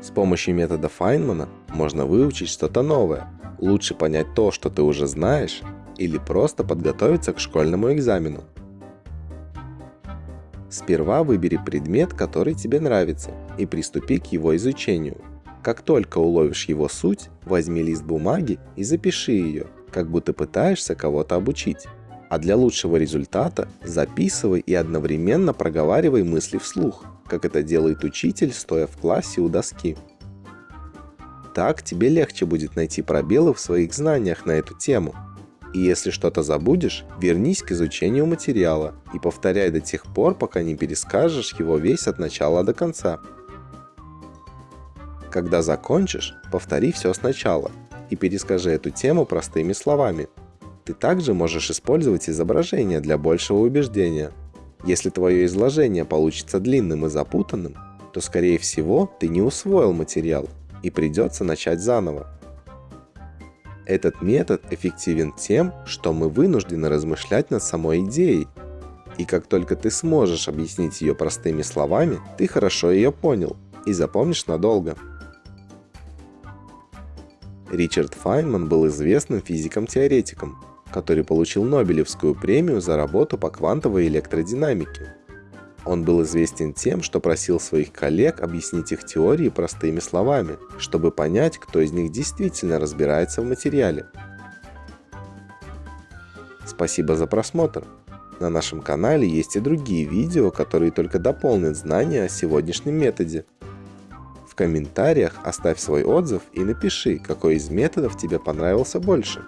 С помощью метода Файнмана можно выучить что-то новое, лучше понять то, что ты уже знаешь, или просто подготовиться к школьному экзамену. Сперва выбери предмет, который тебе нравится, и приступи к его изучению. Как только уловишь его суть, возьми лист бумаги и запиши ее, как будто пытаешься кого-то обучить. А для лучшего результата записывай и одновременно проговаривай мысли вслух, как это делает учитель, стоя в классе у доски. Так тебе легче будет найти пробелы в своих знаниях на эту тему. И если что-то забудешь, вернись к изучению материала и повторяй до тех пор, пока не перескажешь его весь от начала до конца. Когда закончишь, повтори все сначала и перескажи эту тему простыми словами. Ты также можешь использовать изображение для большего убеждения. Если твое изложение получится длинным и запутанным, то скорее всего ты не усвоил материал и придется начать заново. Этот метод эффективен тем, что мы вынуждены размышлять над самой идеей. И как только ты сможешь объяснить ее простыми словами, ты хорошо ее понял и запомнишь надолго. Ричард Файнман был известным физиком-теоретиком, который получил Нобелевскую премию за работу по квантовой электродинамике. Он был известен тем, что просил своих коллег объяснить их теории простыми словами, чтобы понять, кто из них действительно разбирается в материале. Спасибо за просмотр! На нашем канале есть и другие видео, которые только дополнят знания о сегодняшнем методе комментариях оставь свой отзыв и напиши, какой из методов тебе понравился больше.